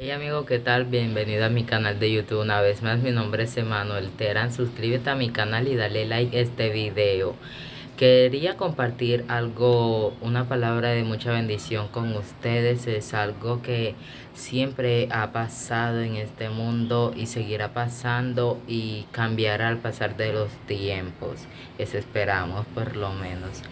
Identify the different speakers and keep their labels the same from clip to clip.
Speaker 1: Hey amigo, ¿qué tal? Bienvenido a mi canal de YouTube una vez más. Mi nombre es Emanuel Terán. Suscríbete a mi canal y dale like a este video. Quería compartir algo, una palabra de mucha bendición con ustedes. Es algo que siempre ha pasado en este mundo y seguirá pasando y cambiará al pasar de los tiempos. Eso esperamos por lo menos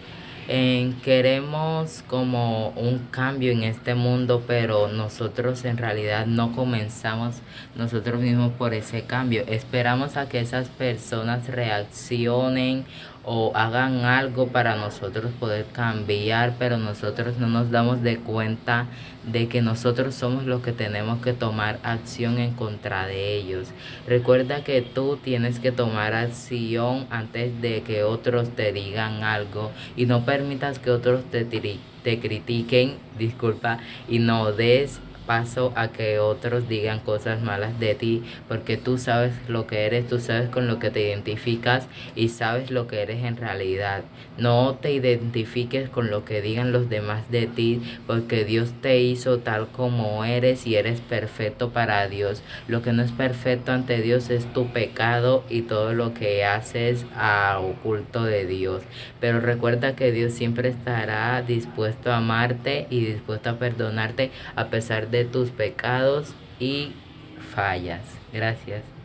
Speaker 1: queremos como un cambio en este mundo, pero nosotros en realidad no comenzamos nosotros mismos por ese cambio. Esperamos a que esas personas reaccionen o hagan algo para nosotros poder cambiar, pero nosotros no nos damos de cuenta de que nosotros somos los que tenemos que tomar acción en contra de ellos. Recuerda que tú tienes que tomar acción antes de que otros te digan algo y no permitas que otros te, te critiquen, disculpa, y no des paso a que otros digan cosas malas de ti, porque tú sabes lo que eres, tú sabes con lo que te identificas y sabes lo que eres en realidad. No te identifiques con lo que digan los demás de ti, porque Dios te hizo tal como eres y eres perfecto para Dios. Lo que no es perfecto ante Dios es tu pecado y todo lo que haces a oculto de Dios. Pero recuerda que Dios siempre estará dispuesto a amarte y dispuesto a perdonarte a pesar de tus pecados y fallas. Gracias.